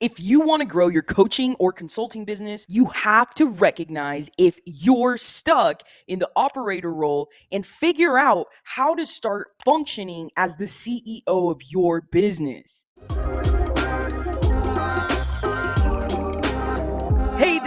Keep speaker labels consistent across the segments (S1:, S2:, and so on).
S1: If you want to grow your coaching or consulting business, you have to recognize if you're stuck in the operator role and figure out how to start functioning as the CEO of your business.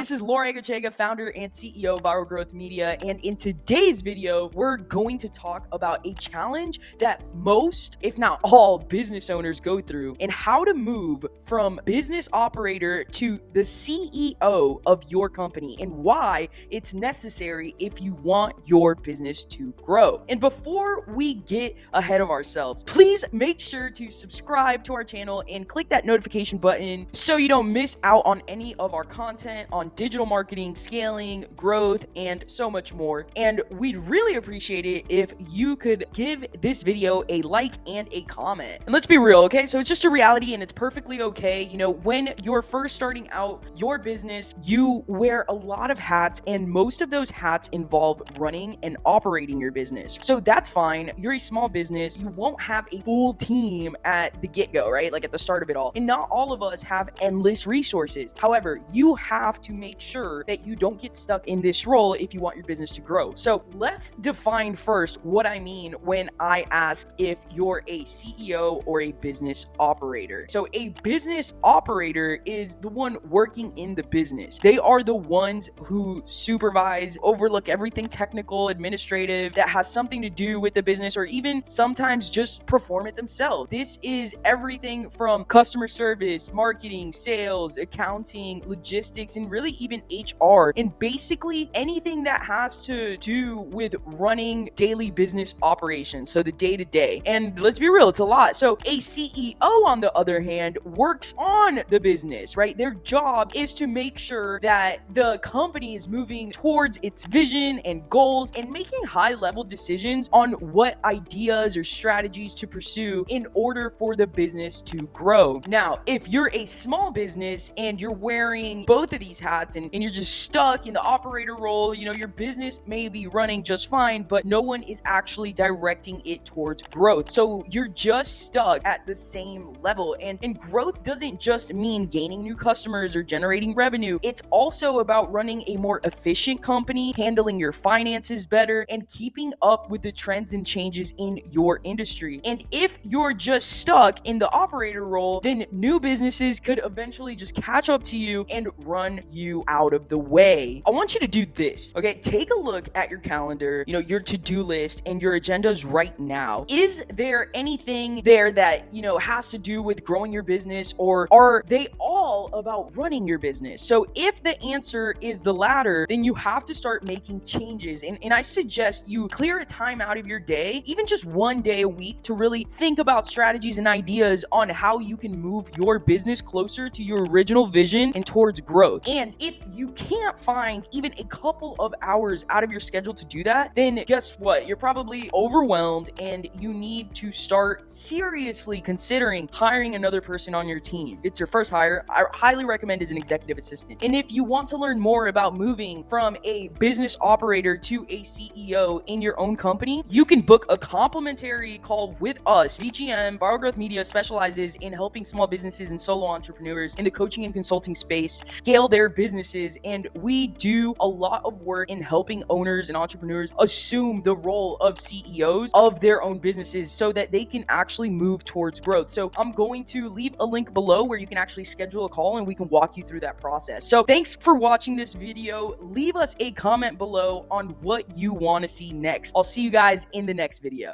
S1: This is Laura Egochega, founder and CEO of Viral Growth Media. And in today's video, we're going to talk about a challenge that most, if not all, business owners go through and how to move from business operator to the CEO of your company and why it's necessary if you want your business to grow. And before we get ahead of ourselves, please make sure to subscribe to our channel and click that notification button so you don't miss out on any of our content on digital marketing, scaling, growth, and so much more. And we'd really appreciate it if you could give this video a like and a comment. And let's be real, okay? So it's just a reality and it's perfectly okay. You know, when you're first starting out your business, you wear a lot of hats, and most of those hats involve running and operating your business. So that's fine. You're a small business. You won't have a full team at the get go, right? Like at the start of it all. And not all of us have endless resources. However, you have have to make sure that you don't get stuck in this role if you want your business to grow. So let's define first what I mean when I ask if you're a CEO or a business operator. So a business operator is the one working in the business. They are the ones who supervise, overlook everything technical, administrative that has something to do with the business or even sometimes just perform it themselves. This is everything from customer service, marketing, sales, accounting, logistics, and and even HR and basically anything that has to do with running daily business operations. So the day to day. And let's be real, it's a lot. So a CEO, on the other hand, works on the business, right? Their job is to make sure that the company is moving towards its vision and goals and making high level decisions on what ideas or strategies to pursue in order for the business to grow. Now, if you're a small business and you're wearing both of these these hats and, and you're just stuck in the operator role. You know, your business may be running just fine, but no one is actually directing it towards growth. So you're just stuck at the same level. And, and growth doesn't just mean gaining new customers or generating revenue. It's also about running a more efficient company, handling your finances better, and keeping up with the trends and changes in your industry. And if you're just stuck in the operator role, then new businesses could eventually just catch up to you and run you out of the way. I want you to do this, okay? Take a look at your calendar, you know, your to-do list and your agendas right now. Is there anything there that, you know, has to do with growing your business or are they all about running your business? So if the answer is the latter, then you have to start making changes. And, and I suggest you clear a time out of your day, even just one day a week to really think about strategies and ideas on how you can move your business closer to your original vision and towards growth. And if you can't find even a couple of hours out of your schedule to do that, then guess what? You're probably overwhelmed and you need to start seriously considering hiring another person on your team. It's your first hire. I highly recommend as an executive assistant. And if you want to learn more about moving from a business operator to a CEO in your own company, you can book a complimentary call with us. VGM, Viral Growth Media specializes in helping small businesses and solo entrepreneurs in the coaching and consulting space scale their businesses. And we do a lot of work in helping owners and entrepreneurs assume the role of CEOs of their own businesses so that they can actually move towards growth. So I'm going to leave a link below where you can actually schedule a call and we can walk you through that process. So thanks for watching this video. Leave us a comment below on what you want to see next. I'll see you guys in the next video.